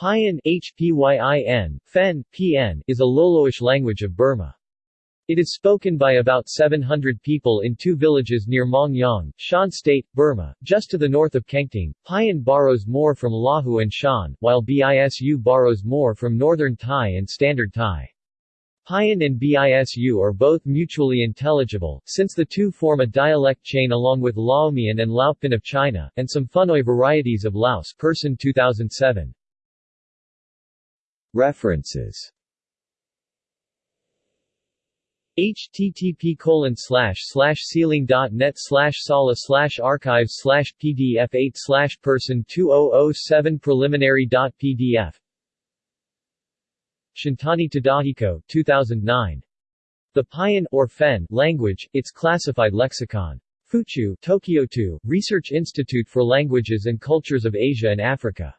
Payan HPYIN, Fen, PN, is a Loloish language of Burma. It is spoken by about 700 people in two villages near Mongyang, Shan State, Burma, just to the north of Kengtung. Payan borrows more from Lahu and Shan, while Bisu borrows more from Northern Thai and Standard Thai. Payan and Bisu are both mutually intelligible, since the two form a dialect chain along with Laomian and Laopin of China, and some Phunoi varieties of Laos person 2007. References http colon slash slash sealang.net slash sala slash archives slash pdf 8 slash person 2007 preliminary.pdf Shintani Tadahiko 2009. The Payan or Fen language, its classified lexicon. Fuchu, Tokyo 2, Research Institute for Languages and Cultures of Asia and Africa.